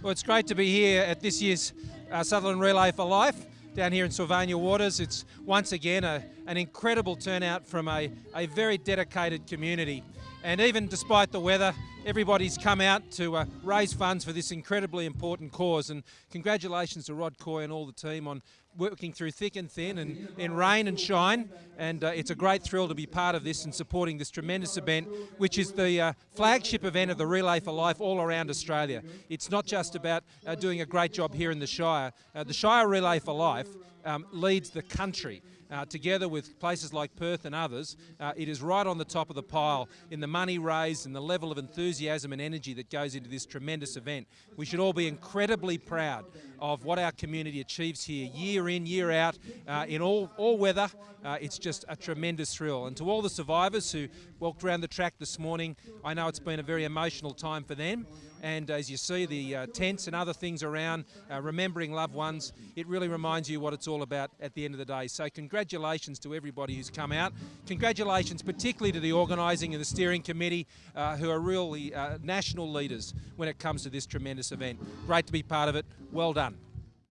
Well, it's great to be here at this year's uh, Sutherland Relay for Life down here in Sylvania Waters. It's once again a, an incredible turnout from a, a very dedicated community. And even despite the weather, everybody's come out to uh, raise funds for this incredibly important cause. And congratulations to Rod Coy and all the team on working through thick and thin and in rain and shine. And uh, it's a great thrill to be part of this and supporting this tremendous event, which is the uh, flagship event of the Relay for Life all around Australia. It's not just about uh, doing a great job here in the Shire. Uh, the Shire Relay for Life um, leads the country. Uh, together with places like Perth and others, uh, it is right on the top of the pile in the money raised and the level of enthusiasm and energy that goes into this tremendous event. We should all be incredibly proud of what our community achieves here year in, year out, uh, in all, all weather. Uh, it's just a tremendous thrill. And to all the survivors who walked around the track this morning, I know it's been a very emotional time for them and as you see the uh, tents and other things around, uh, remembering loved ones, it really reminds you what it's all about at the end of the day. So congratulations to everybody who's come out. Congratulations particularly to the organising and the steering committee uh, who are really uh, national leaders when it comes to this tremendous event. Great to be part of it. Well done.